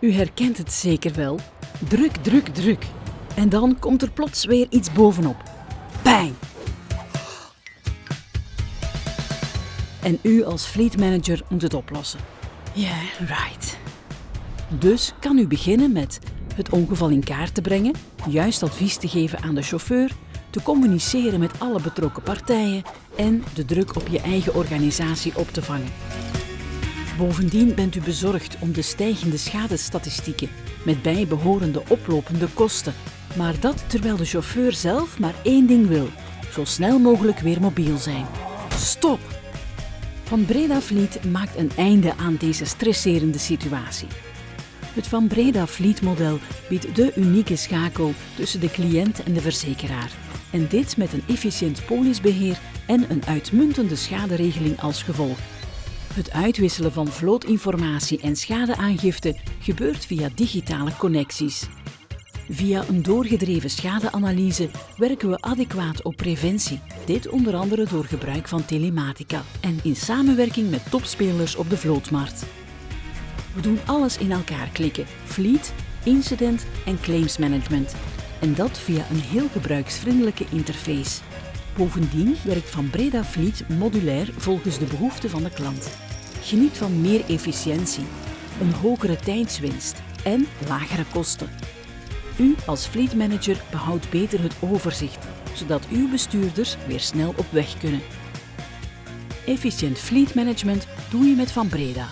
U herkent het zeker wel. Druk, druk, druk. En dan komt er plots weer iets bovenop. Bang! En u als fleet manager moet het oplossen. Ja, yeah, right. Dus kan u beginnen met het ongeval in kaart te brengen, juist advies te geven aan de chauffeur, te communiceren met alle betrokken partijen en de druk op je eigen organisatie op te vangen. Bovendien bent u bezorgd om de stijgende schadestatistieken met bijbehorende oplopende kosten. Maar dat terwijl de chauffeur zelf maar één ding wil: zo snel mogelijk weer mobiel zijn. Stop! Van Breda Fleet maakt een einde aan deze stresserende situatie. Het Van Breda Fleet model biedt de unieke schakel tussen de cliënt en de verzekeraar. En dit met een efficiënt polisbeheer en een uitmuntende schaderegeling als gevolg. Het uitwisselen van vlootinformatie en schadeaangifte gebeurt via digitale connecties. Via een doorgedreven schadeanalyse werken we adequaat op preventie. Dit onder andere door gebruik van telematica en in samenwerking met topspelers op de vlootmarkt. We doen alles in elkaar klikken: fleet, incident en claims management. En dat via een heel gebruiksvriendelijke interface. Bovendien werkt Van Breda Fleet modulair volgens de behoeften van de klant. Geniet van meer efficiëntie, een hogere tijdswinst en lagere kosten. U als fleet manager behoudt beter het overzicht, zodat uw bestuurders weer snel op weg kunnen. Efficiënt fleet management doe je met Van Breda.